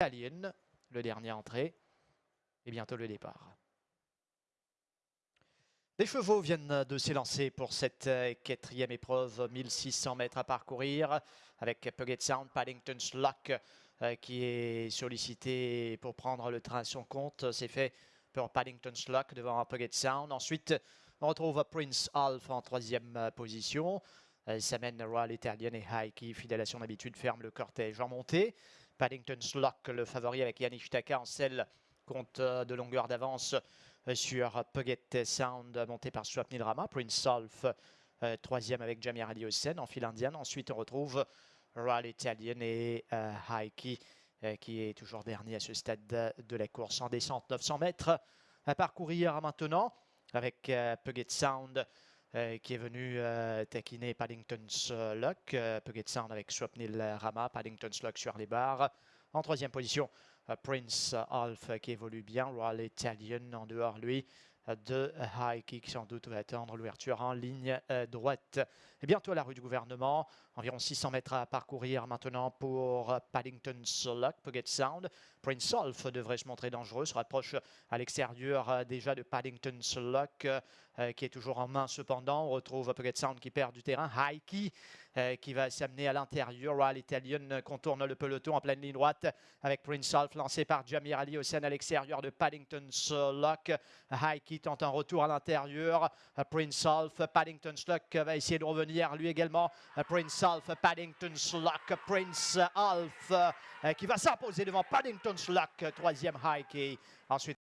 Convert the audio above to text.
Alien, le dernier entrée. Et bientôt le départ. Les chevaux viennent de s'élancer pour cette quatrième épreuve, 1600 mètres à parcourir, avec Puget Sound, Paddington's Luck, euh, qui est sollicité pour prendre le train à son compte. C'est fait pour Paddington's Luck devant Puget Sound. Ensuite, on retrouve Prince Alf en troisième position. S'amène Royal Italian et High qui, fidèle à son habitude, ferme le cortège en montée. Paddington's Luck, le favori avec Yannick Taka en selle, compte de longueur d'avance sur Puget Sound monté par Swapnil Rama. Prince euh, troisième avec Jamir Ali en file indienne. Ensuite, on retrouve Royal Italian et euh, Haiki euh, qui est toujours dernier à ce stade de la course en descente 900 mètres à parcourir maintenant avec Puget Sound qui est venu taquiner Paddington's Luck. Puget Sound avec Swapnil Rama, Paddington's Luck sur les barres. En troisième position, Prince Alf qui évolue bien, Royal Italian en dehors lui de High Kick sans doute va attendre l'ouverture en ligne euh, droite. Et bientôt à la rue du gouvernement, environ 600 mètres à parcourir maintenant pour Paddington's Luck, Puget Sound. Prince Alf devrait se montrer dangereux, se rapproche à l'extérieur euh, déjà de Paddington's Luck euh, qui est toujours en main cependant. On retrouve Puget Sound qui perd du terrain, High qui va s'amener à l'intérieur. Royal Italian contourne le peloton en pleine ligne droite avec Prince Alf lancé par Jamir Ali Hossein à l'extérieur de Paddington's Luck. High Tente un retour à l'intérieur. Prince Alf, Paddington Sluck va essayer de revenir lui également. Prince Alf, Paddington Sluck, Prince Alf qui va s'imposer devant Paddington Sluck, troisième high key. Ensuite,